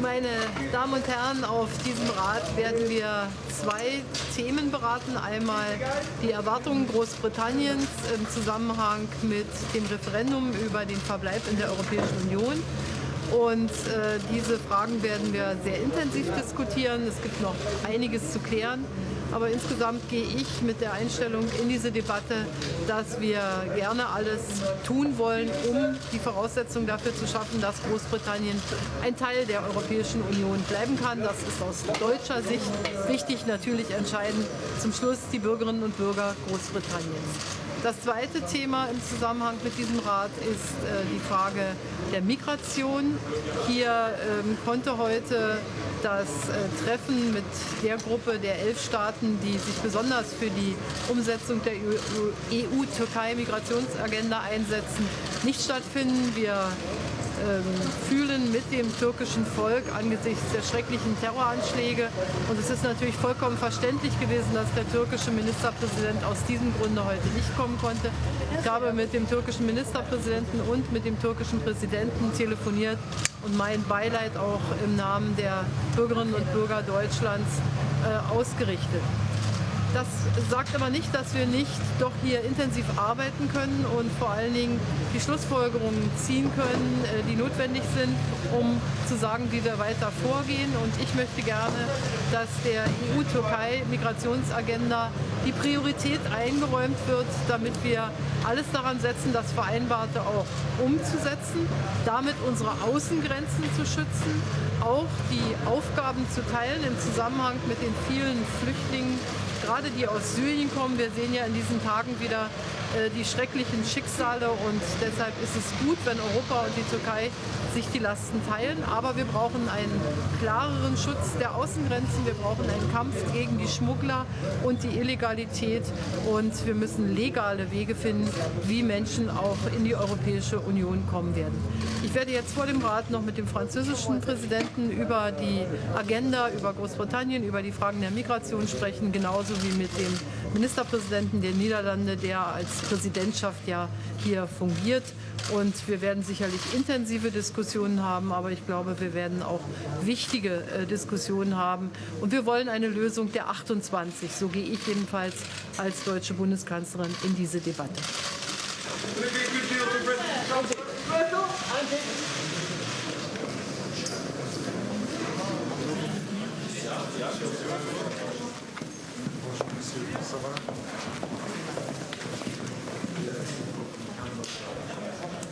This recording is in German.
Meine Damen und Herren, auf diesem Rat werden wir zwei Themen beraten. Einmal die Erwartungen Großbritanniens im Zusammenhang mit dem Referendum über den Verbleib in der Europäischen Union. Und äh, diese Fragen werden wir sehr intensiv diskutieren. Es gibt noch einiges zu klären. Aber insgesamt gehe ich mit der Einstellung in diese Debatte, dass wir gerne alles tun wollen, um die Voraussetzungen dafür zu schaffen, dass Großbritannien ein Teil der Europäischen Union bleiben kann. Das ist aus deutscher Sicht wichtig, natürlich entscheidend zum Schluss die Bürgerinnen und Bürger Großbritanniens. Das zweite Thema im Zusammenhang mit diesem Rat ist äh, die Frage der Migration. Hier ähm, konnte heute das äh, Treffen mit der Gruppe der elf Staaten, die sich besonders für die Umsetzung der EU-Türkei-Migrationsagenda einsetzen, nicht stattfinden. Wir fühlen mit dem türkischen Volk angesichts der schrecklichen Terroranschläge. Und es ist natürlich vollkommen verständlich gewesen, dass der türkische Ministerpräsident aus diesem Grunde heute nicht kommen konnte. Ich habe mit dem türkischen Ministerpräsidenten und mit dem türkischen Präsidenten telefoniert und mein Beileid auch im Namen der Bürgerinnen und Bürger Deutschlands äh, ausgerichtet. Das sagt aber nicht, dass wir nicht doch hier intensiv arbeiten können und vor allen Dingen die Schlussfolgerungen ziehen können, äh, die notwendig sind, um zu sagen, wie wir weiter vorgehen. Und ich möchte gerne, dass der EU-Türkei-Migrationsagenda die Priorität eingeräumt wird, damit wir alles daran setzen, das Vereinbarte auch umzusetzen, damit unsere Außengrenzen zu schützen, auch die Aufgaben zu teilen im Zusammenhang mit den vielen Flüchtlingen, gerade die aus Syrien kommen. Wir sehen ja in diesen Tagen wieder äh, die schrecklichen Schicksale und deshalb ist es gut, wenn Europa und die Türkei sich die Lasten teilen. Aber wir brauchen einen klareren Schutz der Außengrenzen, wir brauchen einen Kampf gegen die Schmuggler und die Illegalität und wir müssen legale Wege finden, wie Menschen auch in die Europäische Union kommen werden. Ich werde jetzt vor dem Rat noch mit dem französischen Präsidenten über die Agenda, über Großbritannien, über die Fragen der Migration sprechen, genauso wie mit dem Ministerpräsidenten der Niederlande, der als Präsidentschaft ja hier fungiert. Und wir werden sicherlich intensive Diskussionen haben, aber ich glaube, wir werden auch wichtige äh, Diskussionen haben. Und wir wollen eine Lösung der 28. So gehe ich jedenfalls als deutsche Bundeskanzlerin in diese Debatte. 什么